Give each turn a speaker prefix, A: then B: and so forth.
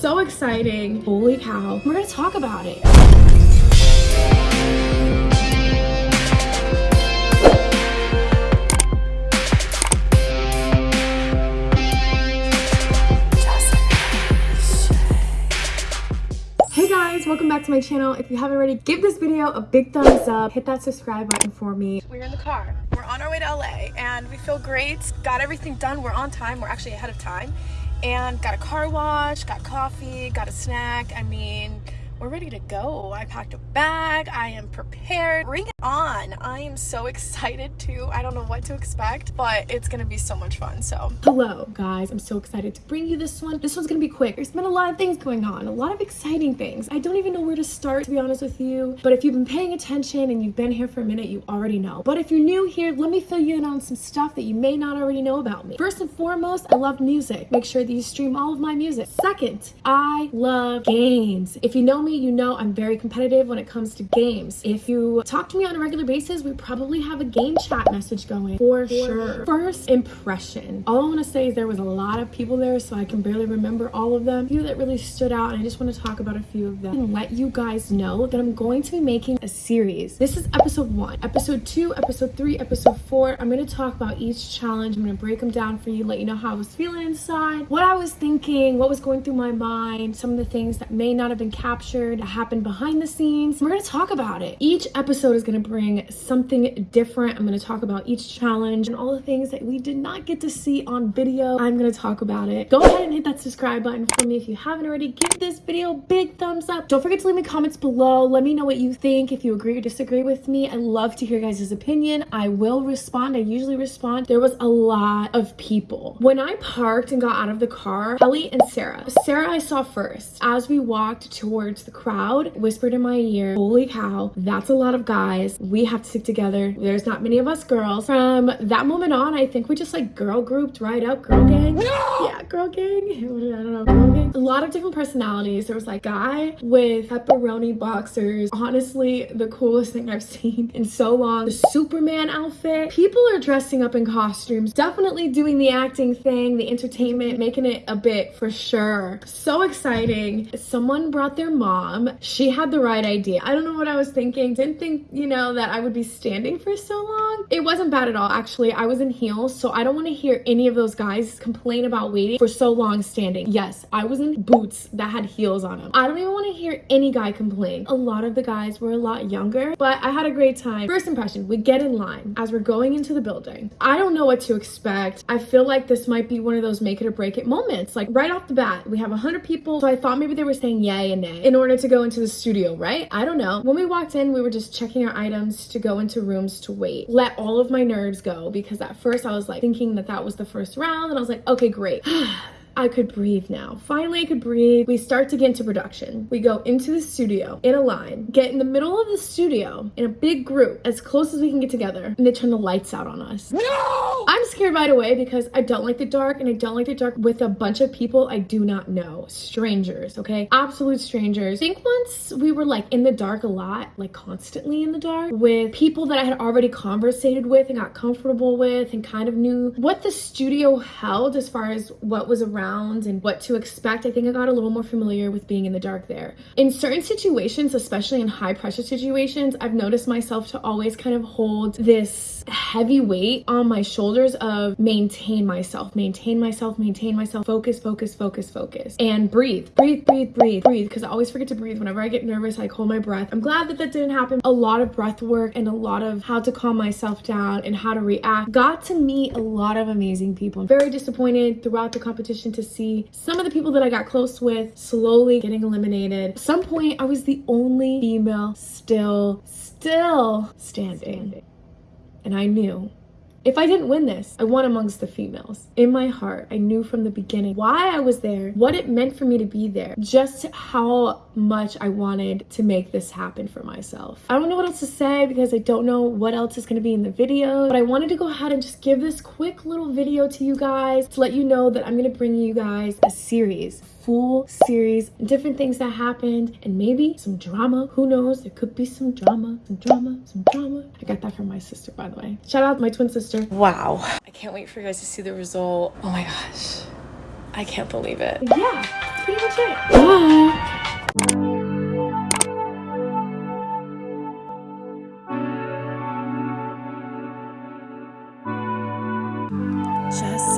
A: So exciting. Holy cow. We're gonna talk about it. Hey guys, welcome back to my channel. If you haven't already, give this video a big thumbs up. Hit that subscribe button for me.
B: We're in the car. We're on our way to LA and we feel great. Got everything done. We're on time. We're actually ahead of time. And got a car wash, got coffee, got a snack. I mean, we're ready to go. I packed a bag. I am prepared. Bring it on. I am so excited too. I don't know what to expect, but it's gonna be so much fun. So,
A: hello guys. I'm so excited to bring you this one. This one's gonna be quick. There's been a lot of things going on, a lot of exciting things. I don't even know where to start, to be honest with you. But if you've been paying attention and you've been here for a minute, you already know. But if you're new here, let me fill you in on some stuff that you may not already know about me. First and foremost, I love music. Make sure that you stream all of my music. Second, I love games. If you know me, you know I'm very competitive when it comes to games. If you talk to me on a regular basis, we probably have a game chat message going for sure. First impression. All I want to say is there was a lot of people there, so I can barely remember all of them. A few that really stood out, and I just want to talk about a few of them and let you guys know that I'm going to be making a series. This is episode one. Episode two, episode three, episode four. I'm going to talk about each challenge. I'm going to break them down for you, let you know how I was feeling inside, what I was thinking, what was going through my mind, some of the things that may not have been captured, happened behind the scenes. We're gonna talk about it. Each episode is gonna bring something different. I'm gonna talk about each challenge and all the things that we did not get to see on video. I'm gonna talk about it. Go ahead and hit that subscribe button for me if you haven't already. Give this video a big thumbs up. Don't forget to leave me comments below. Let me know what you think, if you agree or disagree with me. I love to hear guys' opinion. I will respond. I usually respond. There was a lot of people. When I parked and got out of the car, Ellie and Sarah. Sarah I saw first. As we walked towards the crowd, whispered in my ear, holy cow, that's a lot of guys. We have to stick together. There's not many of us girls. From that moment on, I think we just like girl grouped right up, girl gang. No! Yeah, girl gang. I don't know, girl gang. A lot of different personalities. There was like guy with pepperoni boxers. Honestly, the coolest thing I've seen in so long. The Superman outfit. People are dressing up in costumes. Definitely doing the acting thing, the entertainment, making it a bit for sure. So exciting. Someone brought their mom she had the right idea. I don't know what I was thinking. Didn't think, you know, that I would be standing for so long. It wasn't bad at all. Actually, I was in heels, so I don't want to hear any of those guys complain about waiting for so long standing. Yes, I was in boots that had heels on them. I don't even want to hear any guy complain. A lot of the guys were a lot younger, but I had a great time. First impression, we get in line as we're going into the building. I don't know what to expect. I feel like this might be one of those make it or break it moments. Like right off the bat, we have 100 people, so I thought maybe they were saying yay and nay in order to go into the studio, right? I don't know. When we walked in, we were just checking our items to go into rooms to wait. Let all of my nerves go because at first I was like thinking that that was the first round and I was like, okay, great. I could breathe now. Finally, I could breathe. We start to get into production. We go into the studio in a line, get in the middle of the studio in a big group, as close as we can get together, and they turn the lights out on us. No! Scared right away because I don't like the dark, and I don't like the dark with a bunch of people I do not know. Strangers, okay? Absolute strangers. I think once we were like in the dark a lot, like constantly in the dark, with people that I had already conversated with and got comfortable with and kind of knew what the studio held as far as what was around around and what to expect, I think I got a little more familiar with being in the dark there. In certain situations, especially in high pressure situations, I've noticed myself to always kind of hold this heavy weight on my shoulders of maintain myself, maintain myself, maintain myself, focus, focus, focus, focus, and breathe, breathe, breathe, breathe, breathe, because I always forget to breathe. Whenever I get nervous, I hold my breath. I'm glad that that didn't happen. A lot of breath work and a lot of how to calm myself down and how to react. Got to meet a lot of amazing people. I'm very disappointed throughout the competition to see some of the people that I got close with slowly getting eliminated. At some point, I was the only female still, still standing. And I knew if I didn't win this, I won amongst the females. In my heart, I knew from the beginning why I was there, what it meant for me to be there, just how much I wanted to make this happen for myself. I don't know what else to say because I don't know what else is to be in the video, but I wanted to go ahead and just give this quick little video to you guys to let you know that I'm to bring you guys a series full series, different things that happened, and maybe some drama. Who knows? There could be some drama, some drama, some drama. I got that from my sister, by the way. Shout out to my twin sister.
B: Wow. I can't wait for you guys to see the result. Oh my gosh. I can't believe it.
A: Yeah that's pretty much it. Bye.
B: Just